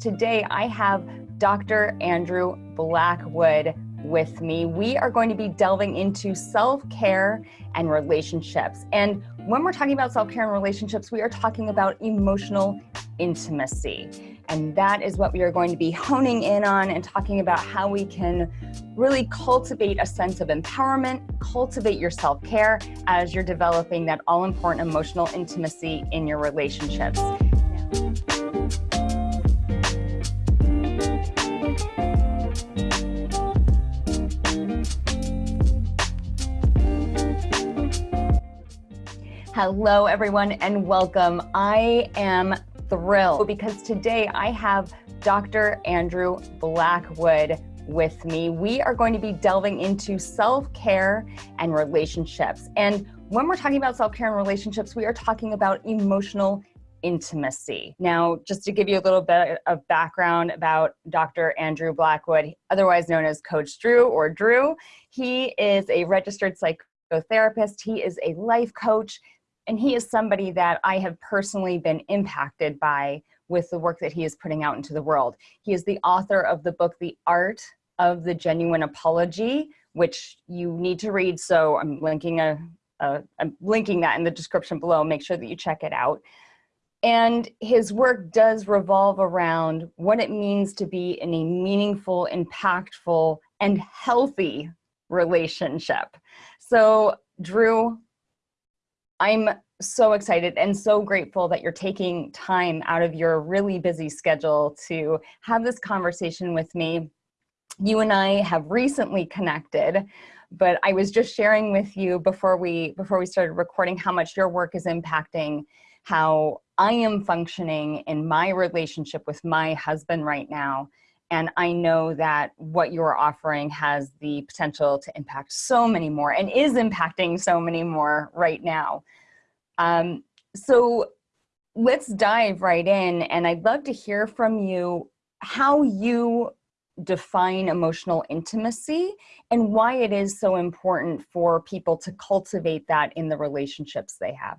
Today I have Dr. Andrew Blackwood with me. We are going to be delving into self-care and relationships. And when we're talking about self-care and relationships, we are talking about emotional intimacy. And that is what we are going to be honing in on and talking about how we can really cultivate a sense of empowerment, cultivate your self-care as you're developing that all-important emotional intimacy in your relationships. Hello, everyone, and welcome. I am thrilled because today I have Dr. Andrew Blackwood with me. We are going to be delving into self-care and relationships. And when we're talking about self-care and relationships, we are talking about emotional intimacy. Now, just to give you a little bit of background about Dr. Andrew Blackwood, otherwise known as Coach Drew or Drew, he is a registered psychotherapist. He is a life coach and he is somebody that I have personally been impacted by with the work that he is putting out into the world. He is the author of the book, The Art of the Genuine Apology, which you need to read. So I'm linking a, a I'm linking that in the description below. Make sure that you check it out. And his work does revolve around what it means to be in a meaningful, impactful, and healthy relationship. So Drew, I'm so excited and so grateful that you're taking time out of your really busy schedule to have this conversation with me. You and I have recently connected, but I was just sharing with you before we before we started recording how much your work is impacting how I am functioning in my relationship with my husband right now. And I know that what you're offering has the potential to impact so many more and is impacting so many more right now. Um, so let's dive right in. And I'd love to hear from you how you define emotional intimacy and why it is so important for people to cultivate that in the relationships they have.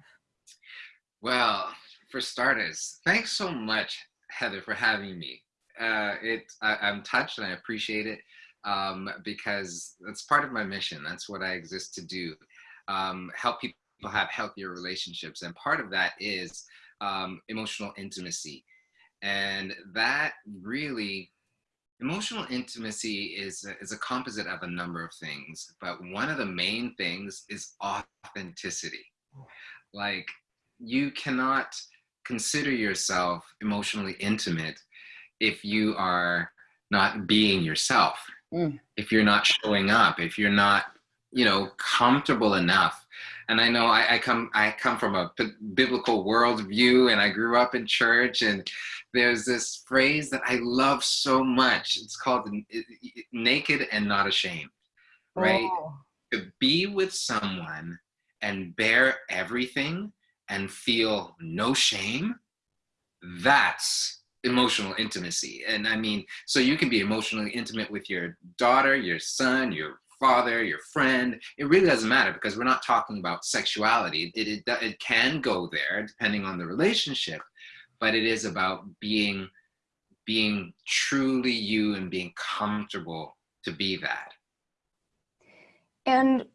Well, for starters, thanks so much, Heather, for having me uh, it I, am touched and I appreciate it um, because that's part of my mission. That's what I exist to do. Um, help people have healthier relationships. And part of that is um, emotional intimacy. And that really, emotional intimacy is is a composite of a number of things. But one of the main things is authenticity. Like you cannot consider yourself emotionally intimate if you are not being yourself, mm. if you're not showing up, if you're not, you know, comfortable enough. And I know I, I come I come from a biblical worldview, and I grew up in church, and there's this phrase that I love so much. It's called "naked and not ashamed," right? Oh. To be with someone and bear everything and feel no shame, that's emotional intimacy. And I mean, so you can be emotionally intimate with your daughter, your son, your father, your friend. It really doesn't matter because we're not talking about sexuality. It, it, it can go there depending on the relationship, but it is about being, being truly you and being comfortable to be that. And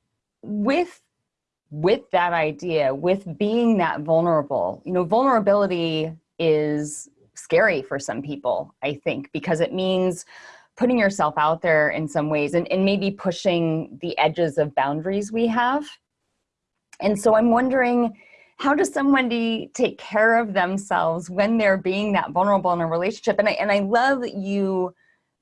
with with that idea, with being that vulnerable, you know, vulnerability is scary for some people, I think, because it means putting yourself out there in some ways and, and maybe pushing the edges of boundaries we have. And so I'm wondering, how does somebody take care of themselves when they're being that vulnerable in a relationship? And I, and I love that you,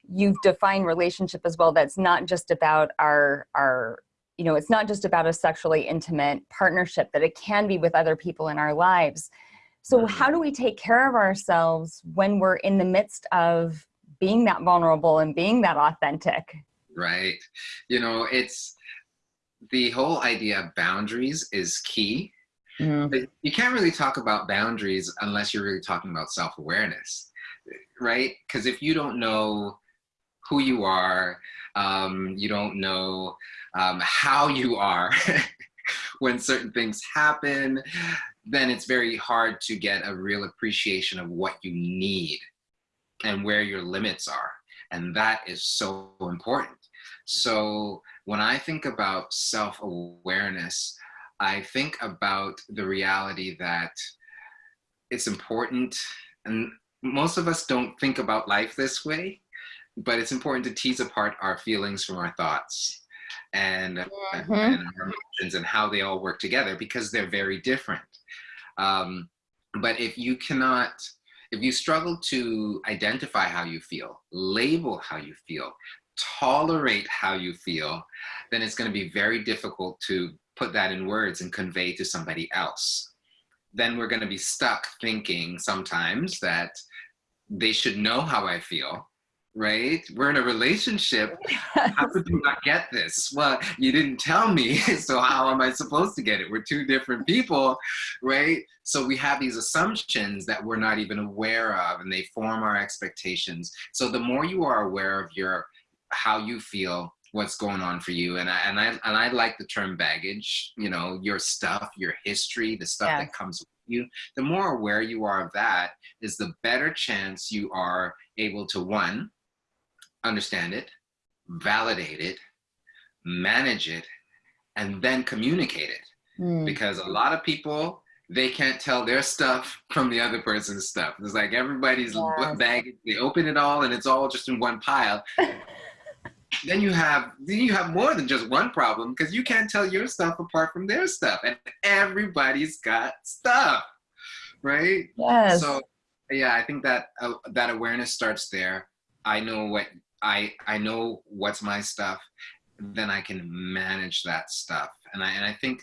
you've defined relationship as well. That's not just about our, our, you know, it's not just about a sexually intimate partnership, that it can be with other people in our lives. So how do we take care of ourselves when we're in the midst of being that vulnerable and being that authentic? Right. You know, it's the whole idea of boundaries is key. Mm. You can't really talk about boundaries unless you're really talking about self-awareness, right? Because if you don't know who you are, um, you don't know um, how you are when certain things happen, then it's very hard to get a real appreciation of what you need and where your limits are. And that is so important. So when I think about self-awareness, I think about the reality that it's important and most of us don't think about life this way, but it's important to tease apart our feelings from our thoughts and, mm -hmm. and our emotions and how they all work together because they're very different. Um, but if you cannot, if you struggle to identify how you feel, label how you feel, tolerate how you feel, then it's going to be very difficult to put that in words and convey to somebody else. Then we're going to be stuck thinking sometimes that they should know how I feel, right? We're in a relationship. Yes. How could you not get this? Well, you didn't tell me, so how am I supposed to get it? We're two different people, right? So we have these assumptions that we're not even aware of and they form our expectations. So the more you are aware of your how you feel, what's going on for you and I, and I and I like the term baggage you know your stuff your history the stuff yes. that comes with you the more aware you are of that is the better chance you are able to one understand it validate it manage it and then communicate it. Mm. because a lot of people they can't tell their stuff from the other person's stuff. It's like everybody's yes. baggage they open it all and it's all just in one pile. Then you have then you have more than just one problem because you can't tell your stuff apart from their stuff and everybody's got stuff right? Yes. So yeah i think that uh, that awareness starts there. I know what i i know what's my stuff then i can manage that stuff and i and i think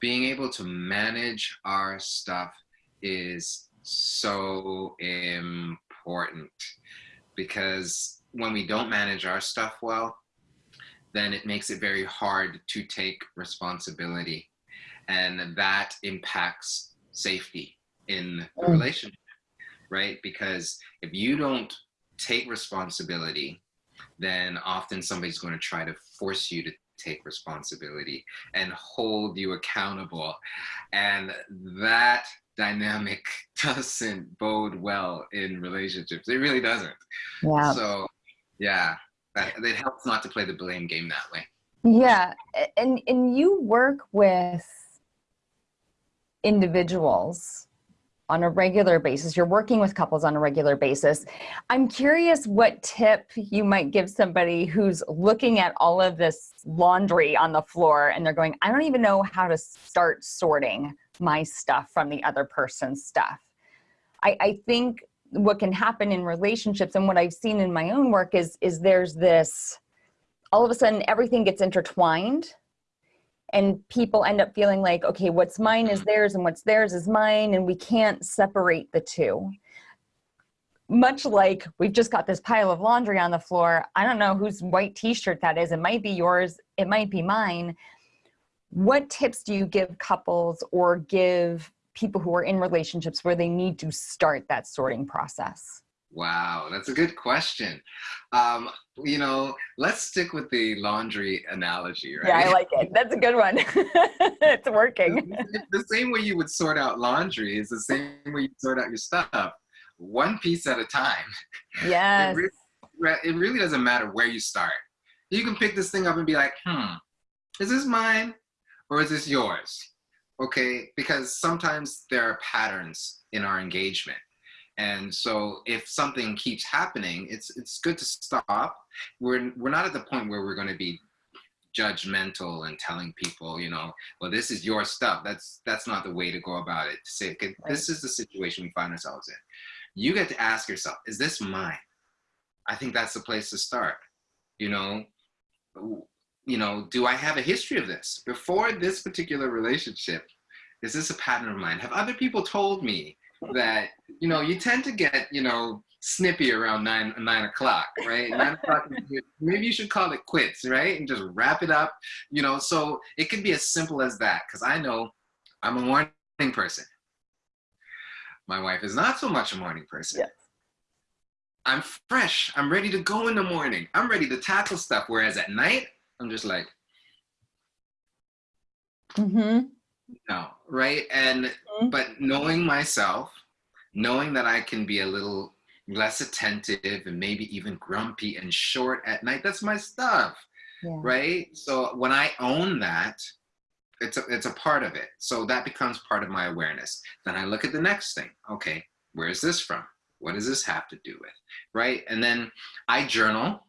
being able to manage our stuff is so important because when we don't manage our stuff well, then it makes it very hard to take responsibility. And that impacts safety in the mm. relationship, right? Because if you don't take responsibility, then often somebody's going to try to force you to take responsibility and hold you accountable. And that dynamic doesn't bode well in relationships. It really doesn't. Yeah. So yeah, it helps not to play the blame game that way. Yeah, and and you work with individuals on a regular basis. You're working with couples on a regular basis. I'm curious what tip you might give somebody who's looking at all of this laundry on the floor and they're going, I don't even know how to start sorting my stuff from the other person's stuff. I, I think what can happen in relationships and what I've seen in my own work is, is there's this, all of a sudden everything gets intertwined and people end up feeling like, okay, what's mine is theirs and what's theirs is mine and we can't separate the two. Much like we've just got this pile of laundry on the floor. I don't know whose white t-shirt that is. It might be yours. It might be mine. What tips do you give couples or give people who are in relationships where they need to start that sorting process? Wow, that's a good question. Um, you know, let's stick with the laundry analogy, right? Yeah, I like it. That's a good one. it's working. The same way you would sort out laundry is the same way you sort out your stuff, one piece at a time. Yes. It really, it really doesn't matter where you start. You can pick this thing up and be like, hmm, is this mine or is this yours? okay? Because sometimes there are patterns in our engagement. And so if something keeps happening, it's, it's good to stop. We're, we're not at the point where we're gonna be judgmental and telling people, you know, well, this is your stuff. That's, that's not the way to go about it. To say, okay, right. this is the situation we find ourselves in. You get to ask yourself, is this mine? I think that's the place to start. You know, you know, do I have a history of this? Before this particular relationship, is this a pattern of mine? Have other people told me that, you know, you tend to get, you know, snippy around nine nine o'clock, right? Nine o'clock, maybe you should call it quits, right? And just wrap it up, you know. So it could be as simple as that, because I know I'm a morning person. My wife is not so much a morning person. Yes. I'm fresh. I'm ready to go in the morning. I'm ready to tackle stuff. Whereas at night, I'm just like, mm-hmm. No, right? And, mm -hmm. but knowing myself, knowing that I can be a little less attentive and maybe even grumpy and short at night. That's my stuff, yeah. right? So when I own that, it's a, it's a part of it. So that becomes part of my awareness. Then I look at the next thing. Okay, where is this from? What does this have to do with? Right? And then I journal.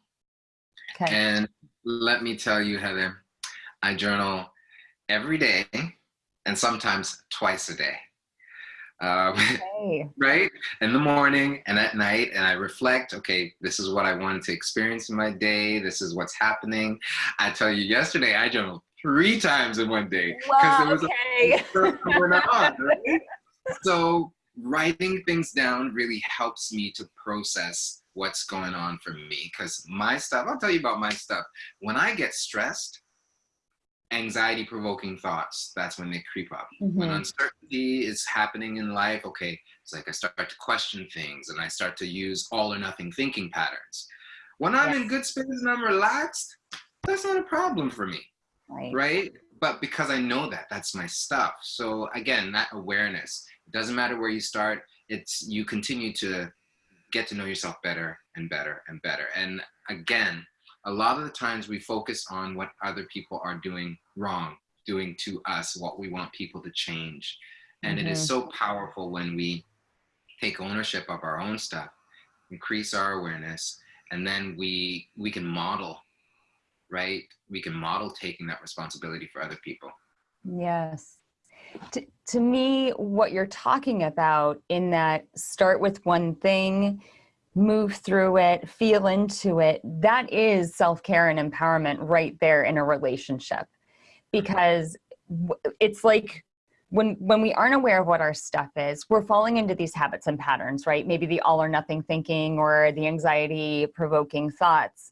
Okay. And let me tell you, Heather, I journal every day and sometimes twice a day. Um, okay. right? In the morning and at night, and I reflect, okay, this is what I wanted to experience in my day. This is what's happening. I tell you, yesterday I journaled three times in one day because wow, there was okay. a on, right? So writing things down really helps me to process what's going on for me because my stuff, I'll tell you about my stuff. When I get stressed, anxiety provoking thoughts, that's when they creep up. Mm-hmm. When uncertainty is happening in life, okay, it's like I start to question things and I start to use all or nothing thinking patterns. When I'm yes. in good space and I'm relaxed, that's not a problem for me. Right. Right. But because I know that, that's my stuff. So again, that awareness, it doesn't matter where you start, it's you continue to get to know yourself better and better and better. And again, a lot of the times we focus on what other people are doing wrong, doing to us, what we want people to change. And mm-hmm. it is mm-hmm. so powerful when we take ownership of our own stuff, increase our awareness, and then we we can model, right? We can model taking that responsibility for other people. Yes. To, to me, what you're talking about in that start with one thing, move through it, feel into it, that is self care and empowerment right there in a relationship. Mm-hmm. Because it's like when when we aren't aware of what our stuff is we're falling into these habits and patterns right? Maybe the all or nothing thinking or the anxiety provoking thoughts.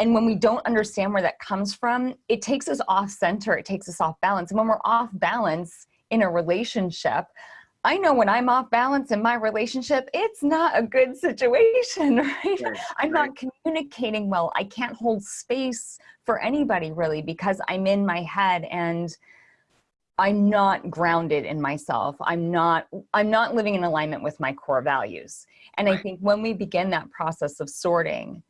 And when we don't understand where that comes from it takes us off center it takes us off balance. And when we're off balance in a relationship I know when I'm off balance in my relationship, it's not a good situation, right? right I'm right. not communicating well. I can't hold space for anybody really because I'm in my head and I'm not grounded in myself. I'm not I'm not living in alignment with my core values. And right. I think when we begin that process of sorting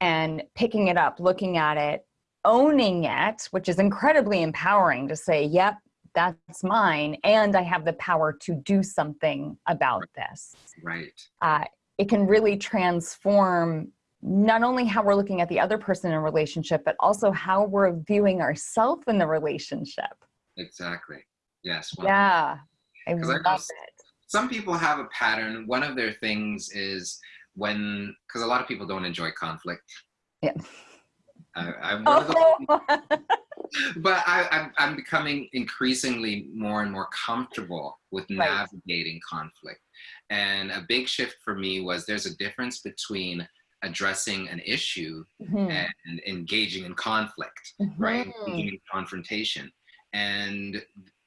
and picking it up, looking at it, owning it, which is incredibly empowering to say, yep, that's mine and i have the power to do something about this. Right. Uh, it can really transform not only how we're looking at the other person in a relationship but also how we're viewing ourselves in the relationship. Exactly. Yes yeah i love I it. some people have a pattern. One of their things is when because a lot of people don't enjoy conflict. Yeah. I, I'm one oh. of those but I, I'm, I'm becoming increasingly more and more comfortable with right. navigating conflict. And a big shift for me was there's a difference between addressing an issue mm-hmm. and engaging in conflict, mm-hmm. right? Engaging in confrontation. And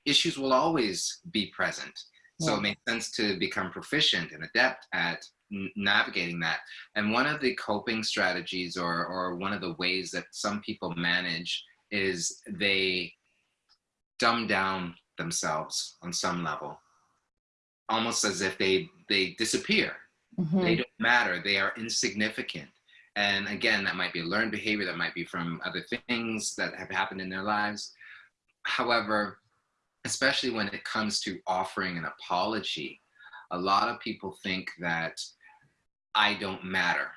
issues will always be present. So yeah. it makes sense to become proficient and adept at navigating that. And one of the coping strategies or, or one of the ways that some people manage is they dumb down themselves on some level, almost as if they they disappear. Mm-hmm. They don't matter. They are insignificant. And again, that might be a learned behavior. That might be from other things that have happened in their lives. However, especially when it comes to offering an apology, a lot of people think that I don't matter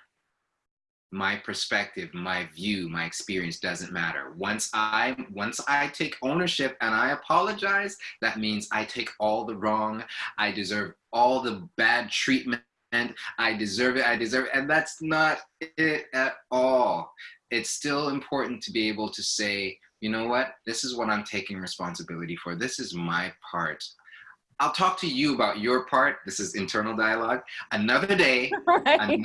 my perspective my view my experience doesn't matter. Once i once i take ownership and i apologize that means i take all the wrong i deserve all the bad treatment i deserve it i deserve it and that's not it at all. It's still important to be able to say you know what? This is what i'm taking responsibility for. This is my part I'll talk to you about your part. This is internal dialogue. Another day, right. another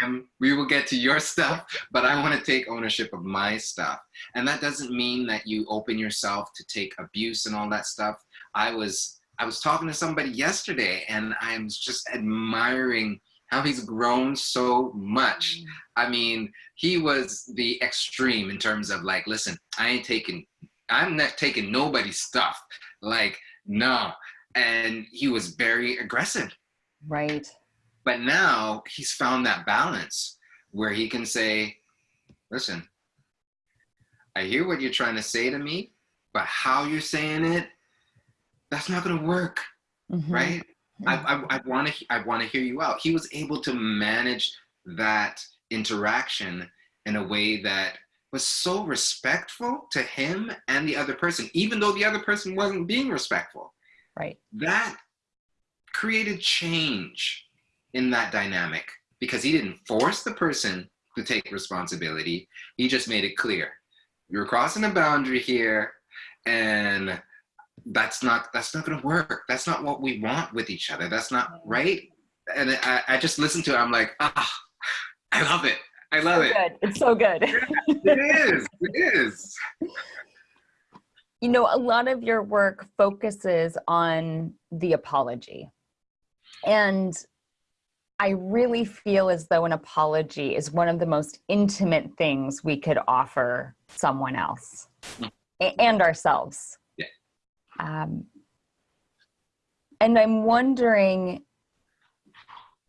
time, we will get to your stuff, but I want to take ownership of my stuff. And that doesn't mean that you open yourself to take abuse and all that stuff. I was I was talking to somebody yesterday and I'm just admiring how he's grown so much. Mm. I mean, he was the extreme in terms of like, listen, I ain't taking I'm not taking nobody's stuff. Like, no, and he was very aggressive. Right. But now he's found that balance where he can say, listen, I hear what you're trying to say to me, but how you're saying it, that's not going to work. Mm-hmm. Right. I, I, I want to I want to hear you out. He was able to manage that interaction in a way that was so respectful to him and the other person, even though the other person wasn't being respectful. Right. That created change in that dynamic because he didn't force the person to take responsibility. He just made it clear. You're crossing a boundary here and that's not that's not gonna work. That's not what we want with each other. That's not right. And I, I just listened to it. I'm like, ah, I love it. I love so it. Good. It's so good. it is. It is. You know, a lot of your work focuses on the apology. And I really feel as though an apology is one of the most intimate things we could offer someone else and ourselves. Yeah. Um, and I'm wondering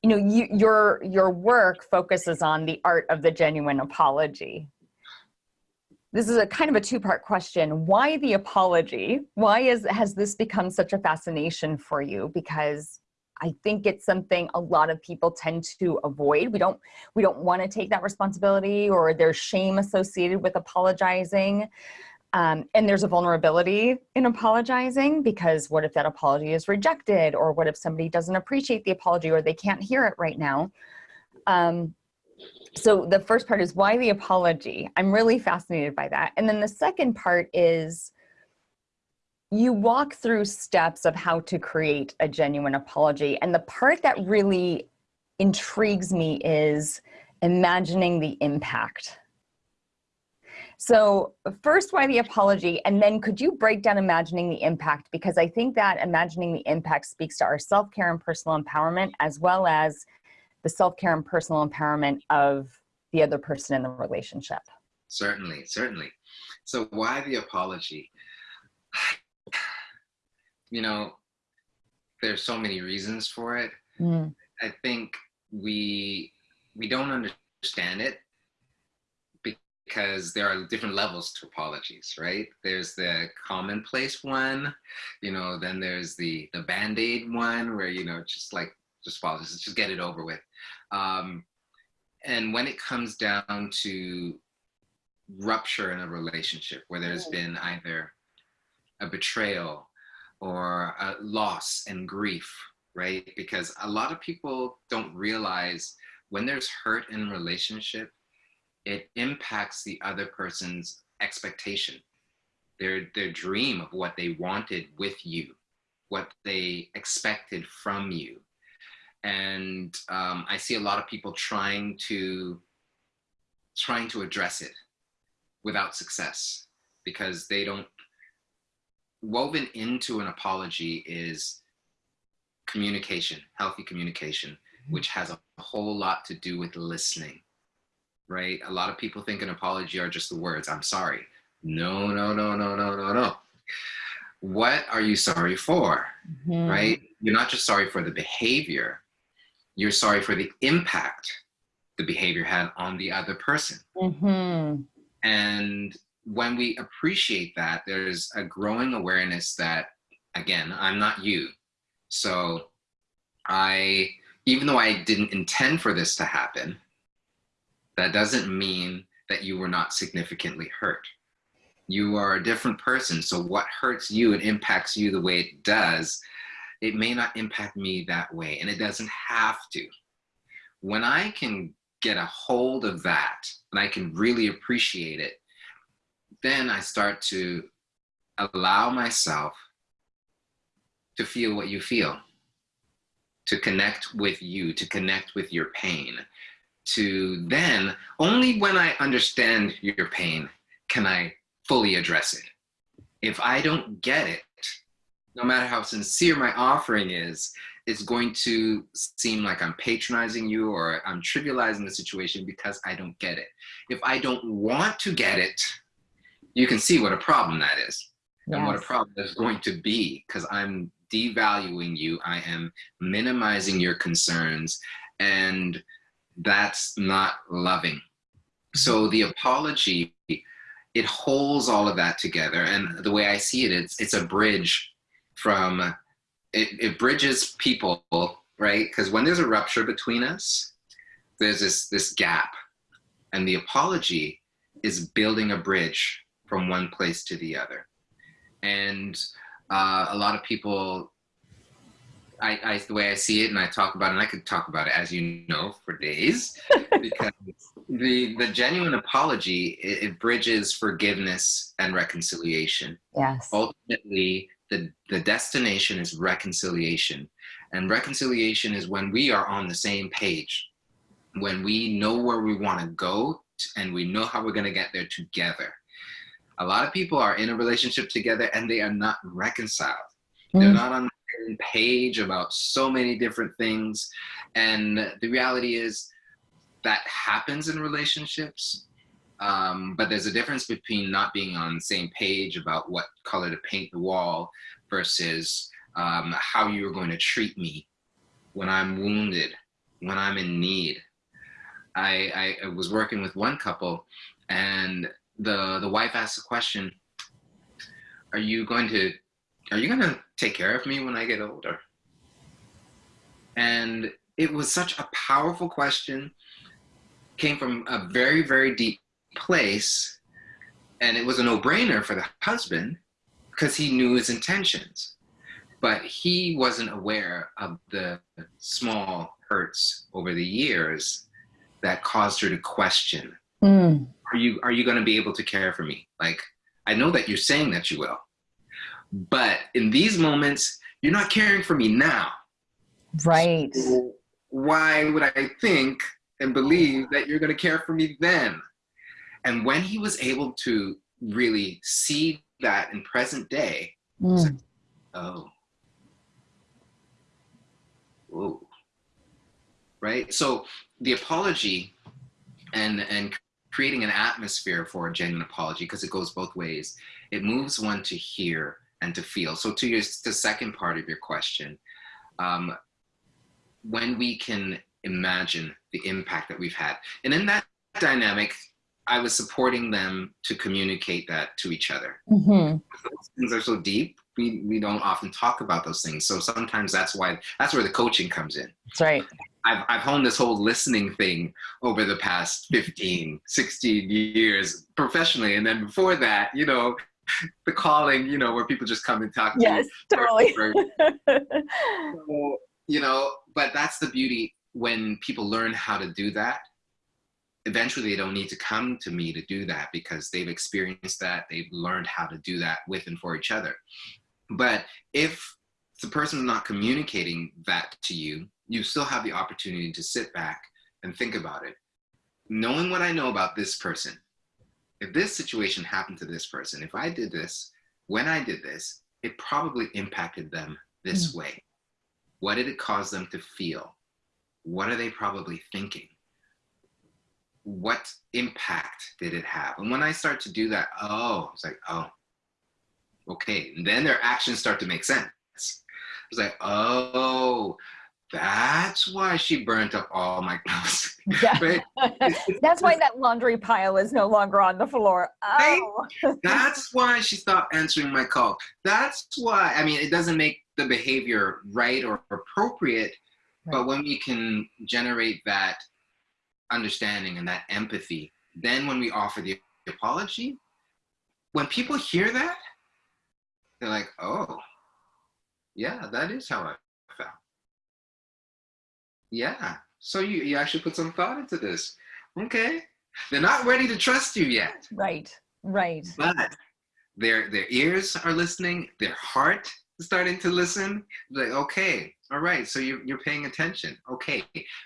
you know you, your your work focuses on the art of the genuine apology this is a kind of a two-part question. Why the apology? Why is has this become such a fascination for you? Because i think it's something a lot of people tend to avoid. We don't we don't want to take that responsibility or there's shame associated with apologizing. Um, and there's a vulnerability in apologizing because what if that apology is rejected or what if somebody doesn't appreciate the apology or they can't hear it right now? Um, so the first part is why the apology i'm really fascinated by that and then the second part is you walk through steps of how to create a genuine apology and the part that really intrigues me is imagining the impact so first, why the apology? And then could you break down imagining the impact? Because I think that imagining the impact speaks to our self-care and personal empowerment, as well as the self-care and personal empowerment of the other person in the relationship. Certainly, certainly. So why the apology? You know, there's so many reasons for it. Mm. I think we we don't understand it because there are different levels to apologies, right? There's the commonplace one, you know, then there's the the band-aid one where, you know, just like just apologize, just get it over with. Um, and when it comes down to rupture in a relationship where there's been either a betrayal or a loss and grief, right? Because a lot of people don't realize when there's hurt in a relationship, it impacts the other person's expectation, their, their dream of what they wanted with you, what they expected from you. And um, I see a lot of people trying to, trying to address it without success because they don't, woven into an apology is communication, healthy communication, mm-hmm. which has a whole lot to do with listening right? A lot of people think an apology are just the words, I'm sorry. No, no, no, no, no, no, no. What are you sorry for, mm-hmm. right? You're not just sorry for the behavior, you're sorry for the impact the behavior had on the other person. Mm-hmm. And when we appreciate that, there's a growing awareness that, again, I'm not you. So I, even though I didn't intend for this to happen, that doesn't mean that you were not significantly hurt. You are a different person. So what hurts you and impacts you the way it does, it may not impact me that way. And it doesn't have to. When I can get a hold of that and I can really appreciate it, then I start to allow myself to feel what you feel, to connect with you, to connect with your pain, to then, only when I understand your pain can I fully address it. If I don't get it, no matter how sincere my offering is, it's going to seem like I'm patronizing you or I'm trivializing the situation because I don't get it. If I don't want to get it, you can see what a problem that is yes. and what a problem is going to be because I'm devaluing you. I am minimizing your concerns And that's not loving. So the apology, it holds all of that together. And the way I see it, it's, it's a bridge from, it, it bridges people, right? Because when there's a rupture between us, there's this, this gap. And the apology is building a bridge from one place to the other. And uh, a lot of people I, I, the way I see it and I talk about it, and I could talk about it as you know for days, because the the genuine apology it, it, bridges forgiveness and reconciliation. Yes. Ultimately, the the destination is reconciliation, and reconciliation is when we are on the same page, when we know where we want to go, and we know how we're going to get there together. A lot of people are in a relationship together and they are not reconciled. Mm. They're not on the same page about so many different things. And the reality is that happens in relationships. Um, but there's a difference between not being on the same page about what color to paint the wall versus um, how you're going to treat me when I'm wounded, when I'm in need. I, I, was working with one couple and the, the wife asked the question, are you going to are you gonna take care of me when I get older? And it was such a powerful question, came from a very, very deep place. And it was a no brainer for the husband because he knew his intentions. But he wasn't aware of the small hurts over the years that caused her to question mm. Are you, are you going to be able to care for me? Like, I know that you're saying that you will, but in these moments, you're not caring for me now. Right. So why would I think and believe that you're going to care for me then? And when he was able to really see that in present day, mm. like, oh, whoa, right? So the apology and and creating an atmosphere for a genuine apology because it goes both ways. It moves one to hear and to feel. So to your the second part of your question, um, when we can imagine the impact that we've had, and in that dynamic, I was supporting them to communicate that to each other. Mm-hmm. Things are so deep. We, we don't often talk about those things. So sometimes that's why, that's where the coaching comes in. That's right. I've, I've honed this whole listening thing over the past 15, 16 years professionally. And then before that, you know, the calling, you know, where people just come and talk to yes, you. totally. so, you know, but that's the beauty when people learn how to do that. Eventually, they don't need to come to me to do that because they've experienced that. They've learned how to do that with and for each other. But if the person is not communicating that to you, you still have the opportunity to sit back and think about it. Knowing what I know about this person, if this situation happened to this person, if I did this, when I did this, it probably impacted them this mm. way. What did it cause them to feel? What are they probably thinking? What impact did it have? And when I start to do that, oh, it's like, oh, okay. And then their actions start to make sense. It's like, oh, that's why she burnt up all my clothes. Yeah. right? That's why that laundry pile is no longer on the floor. Oh. That's why she stopped answering my call. That's why, I mean, it doesn't make the behavior right or appropriate, right. but when we can generate that understanding and that empathy, then when we offer the apology, when people hear that, they're like, oh, yeah, that is how I felt. yeah. So you, you actually put some thought into this. Okay. They're not ready to trust you yet. Right. Right. But their their ears are listening, their heart is starting to listen. Like, okay, all right, so you're you're paying attention. Okay,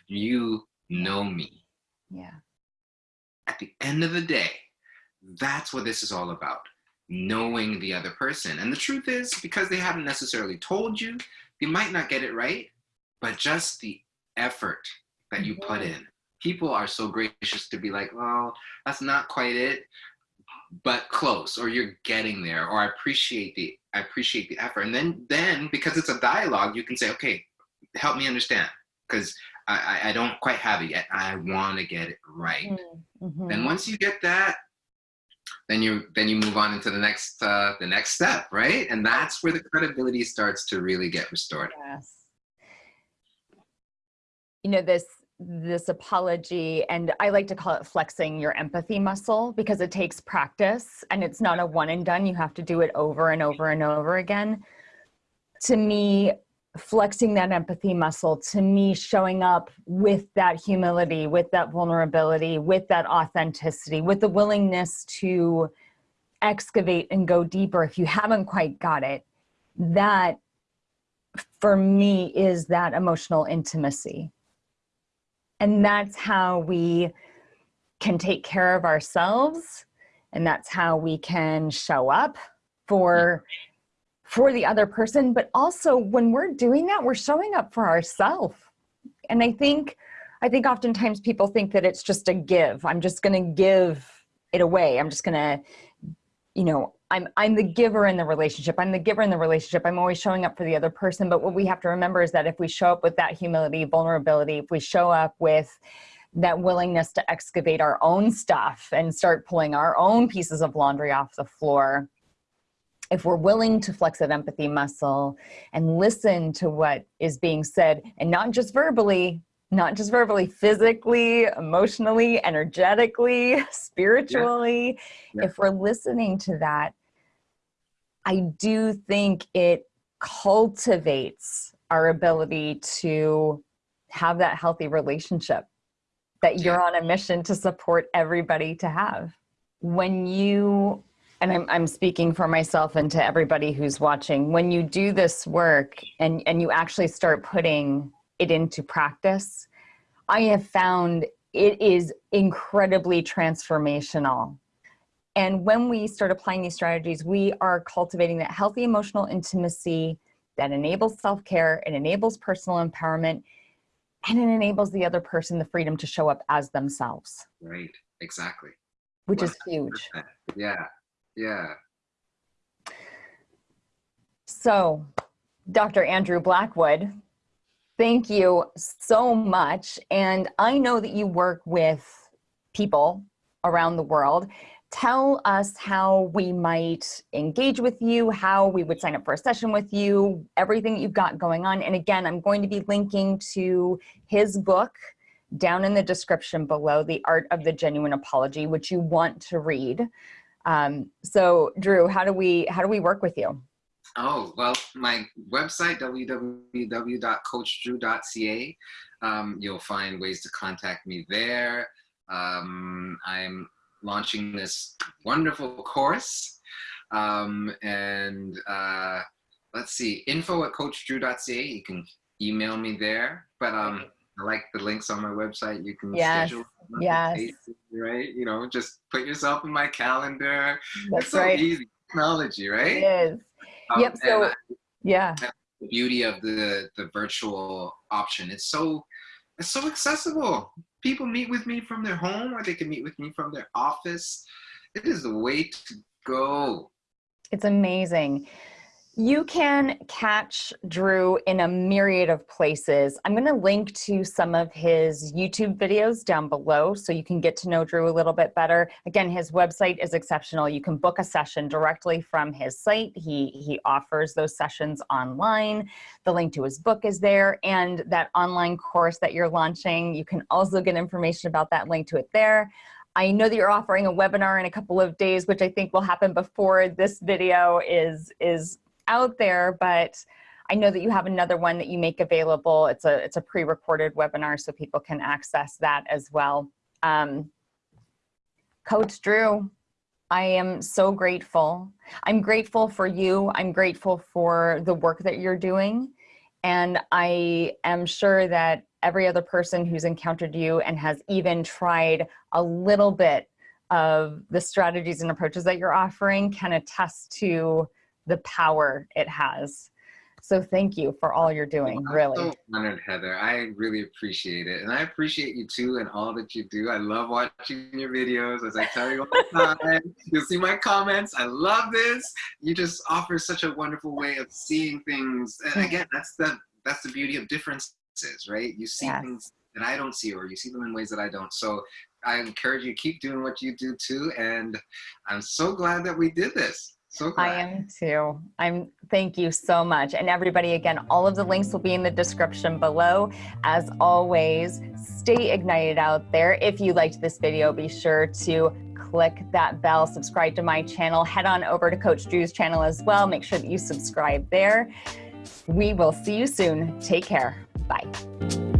you know me. Yeah. At the end of the day, that's what this is all about. Knowing the other person. And the truth is, because they haven't necessarily told you, you might not get it right, but just the effort that you put mm-hmm. in. People are so gracious to be like, well, that's not quite it, but close, or you're getting there, or I appreciate the I appreciate the effort. And then then because it's a dialogue, you can say, okay, help me understand. Because I, I don't quite have it yet. I want to get it right. Mm-hmm. And once you get that, then you then you move on into the next uh, the next step, right? And that's where the credibility starts to really get restored. Yes. You know this this apology and I like to call it flexing your empathy muscle because it takes practice and it's not a one and done. You have to do it over and over and over again. To me, flexing that empathy muscle to me showing up with that humility with that vulnerability with that authenticity with the willingness to excavate and go deeper if you haven't quite got it that for me is that emotional intimacy. And that's how we can take care of ourselves and that's how we can show up for for the other person, but also when we're doing that, we're showing up for ourselves. And I think, I think oftentimes people think that it's just a give. I'm just going to give it away. I'm just going to, you know, I'm, I'm the giver in the relationship. I'm the giver in the relationship. I'm always showing up for the other person. But what we have to remember is that if we show up with that humility, vulnerability, if we show up with that willingness to excavate our own stuff and start pulling our own pieces of laundry off the floor, if we're willing to flex that empathy muscle and listen to what is being said and not just verbally, not just verbally, physically, emotionally, energetically, spiritually, yeah. Yeah. if we're listening to that, I do think it cultivates our ability to have that healthy relationship that you're on a mission to support everybody to have. When you and I'm, I'm speaking for myself and to everybody who's watching, when you do this work and, and you actually start putting it into practice, I have found it is incredibly transformational. And when we start applying these strategies, we are cultivating that healthy emotional intimacy that enables self-care, it enables personal empowerment, and it enables the other person the freedom to show up as themselves. Right, exactly. Which 100%. is huge. Yeah, yeah. So, Dr. Andrew Blackwood, thank you so much. And I know that you work with people around the world. Tell us how we might engage with you, how we would sign up for a session with you, everything you've got going on. And again, I'm going to be linking to his book down in the description below, The Art of the Genuine Apology, which you want to read. Um, so Drew, how do we how do we work with you? Oh, well, my website, www.coachdrew.ca. Um, you'll find ways to contact me there. Um, I'm launching this wonderful course. Um, and uh, let's see, info at coachdrew.ca. You can email me there. But um, I like the links on my website. You can yes. schedule yes. right? You know, just put yourself in my calendar. That's it's so right. easy technology, right? It is. Um, yep. So, I, yeah. The beauty of the the virtual option. It's so it's so accessible. People meet with me from their home, or they can meet with me from their office. It is the way to go. It's amazing. You can catch Drew in a myriad of places. I'm going to link to some of his YouTube videos down below so you can get to know Drew a little bit better. Again, his website is exceptional. You can book a session directly from his site. He, he offers those sessions online. The link to his book is there and that online course that you're launching, you can also get information about that link to it there. I know that you're offering a webinar in a couple of days, which I think will happen before this video is, is out there, but I know that you have another one that you make available. It's a, it's a pre-recorded webinar so people can access that as well. Um, Coach Drew, I am so grateful. I'm grateful for you. I'm grateful for the work that you're doing. And I am sure that every other person who's encountered you and has even tried a little bit of the strategies and approaches that you're offering can attest to the power it has. So thank you for all you're doing, I'm really. so honored, Heather. I really appreciate it. And I appreciate you too and all that you do. I love watching your videos. As I tell you all the time, you'll see my comments. I love this. You just offer such a wonderful way of seeing things. And again, that's the that's the beauty of differences, right? You see Yes. things that I don't see, or you see them in ways that I don't. So I encourage you keep doing what you do too. And I'm so glad that we did this. So glad. I am too. I'm thank you so much. And everybody, again, all of the links will be in the description below. As always, stay ignited out there. If you liked this video, be sure to click that bell, subscribe to my channel, head on over to Coach Drew's channel as well. Make sure that you subscribe there. We will see you soon. Take care. Bye.